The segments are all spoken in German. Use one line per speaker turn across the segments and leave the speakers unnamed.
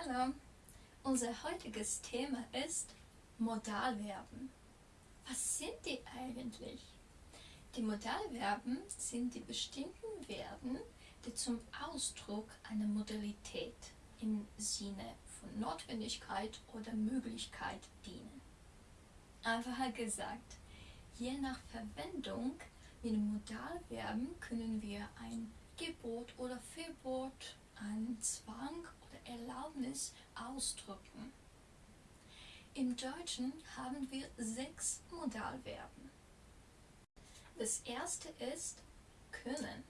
Hallo, unser heutiges Thema ist Modalverben. Was sind die eigentlich? Die Modalverben sind die bestimmten Verben, die zum Ausdruck einer Modalität im Sinne von Notwendigkeit oder Möglichkeit dienen. Einfacher gesagt, je nach Verwendung mit Modalverben können wir ein Gebot oder Verbot, einen Zwang oder Erlaubnis ausdrücken. Im Deutschen haben wir sechs Modalverben. Das erste ist können.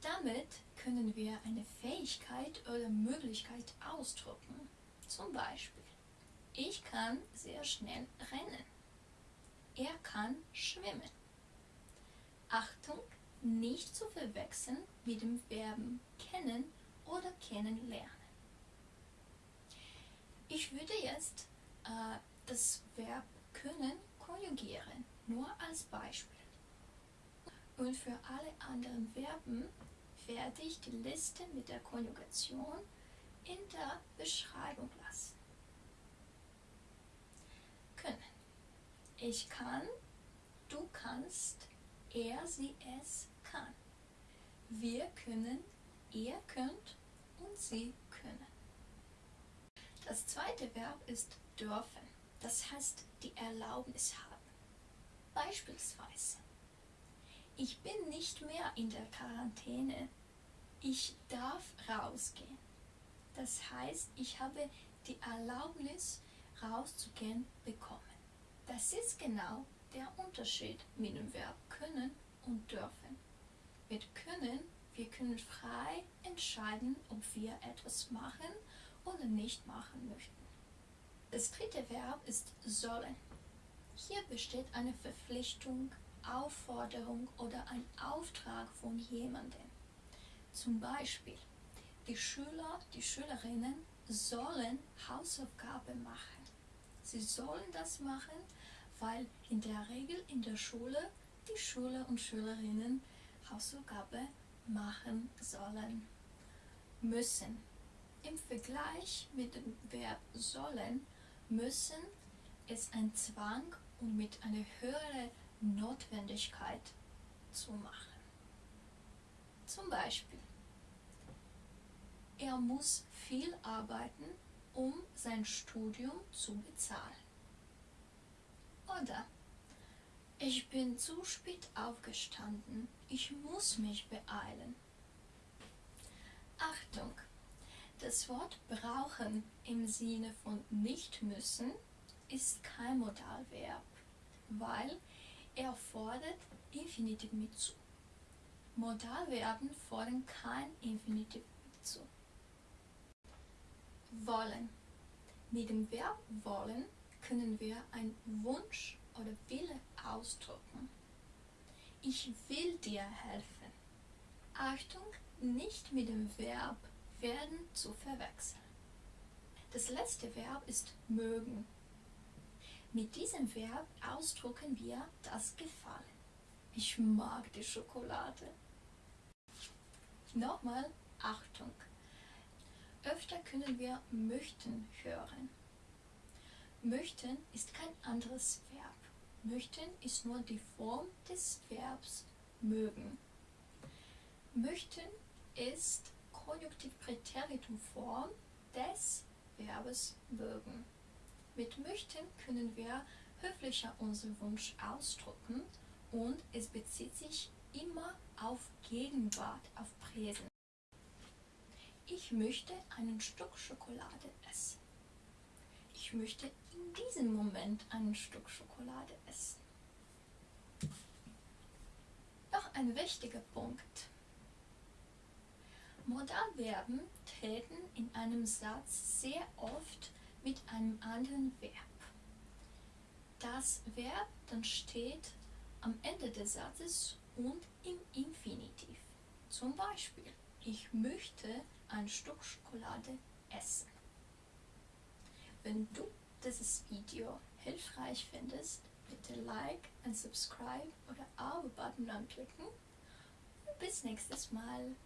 Damit können wir eine Fähigkeit oder Möglichkeit ausdrücken. Zum Beispiel, ich kann sehr schnell rennen. Er kann schwimmen. Achtung, nicht zu verwechseln mit dem Verben kennen oder kennenlernen. Ich würde jetzt äh, das Verb können konjugieren, nur als Beispiel. Und für alle anderen Verben werde ich die Liste mit der Konjugation in der Beschreibung lassen. Können. Ich kann, du kannst, er, sie, es kann. Wir können, ihr könnt und sie können. Das zweite Verb ist dürfen, das heißt die Erlaubnis haben. Beispielsweise, ich bin nicht mehr in der Quarantäne, ich darf rausgehen. Das heißt, ich habe die Erlaubnis rauszugehen bekommen. Das ist genau der Unterschied mit dem Verb können und dürfen. Mit können, wir können frei entscheiden, ob wir etwas machen oder nicht machen möchten. Das dritte Verb ist sollen. Hier besteht eine Verpflichtung, Aufforderung oder ein Auftrag von jemandem. Zum Beispiel, die Schüler, die Schülerinnen sollen Hausaufgaben machen. Sie sollen das machen, weil in der Regel in der Schule die Schüler und Schülerinnen Hausaufgaben machen sollen müssen. Im Vergleich mit dem Verb sollen müssen ist ein Zwang und mit einer höheren Notwendigkeit zu machen. Zum Beispiel, er muss viel arbeiten, um sein Studium zu bezahlen. Oder ich bin zu spät aufgestanden, ich muss mich beeilen. Achtung! Das Wort brauchen im Sinne von nicht müssen ist kein Modalverb, weil er fordert Infinitiv mit zu. Modalverben fordern kein Infinitiv mit zu. Wollen. Mit dem Verb wollen können wir einen Wunsch oder Wille ausdrücken. Ich will dir helfen. Achtung, nicht mit dem Verb werden zu verwechseln. Das letzte Verb ist mögen. Mit diesem Verb ausdrücken wir das Gefallen. Ich mag die Schokolade. Nochmal Achtung. Öfter können wir möchten hören. Möchten ist kein anderes Verb. Möchten ist nur die Form des Verbs mögen. Möchten ist Konjunktivpräteritumform des Verbes mögen. Mit möchten können wir höflicher unseren Wunsch ausdrücken und es bezieht sich immer auf Gegenwart, auf Präsens. Ich möchte einen Stück Schokolade essen. Ich möchte in diesem Moment ein Stück Schokolade essen. Noch ein wichtiger Punkt. Modalverben treten in einem Satz sehr oft mit einem anderen Verb. Das Verb dann steht am Ende des Satzes und im Infinitiv. Zum Beispiel, ich möchte ein Stück Schokolade essen. Wenn du dieses Video hilfreich findest, bitte Like und Subscribe oder Abo-Button anklicken. Bis nächstes Mal.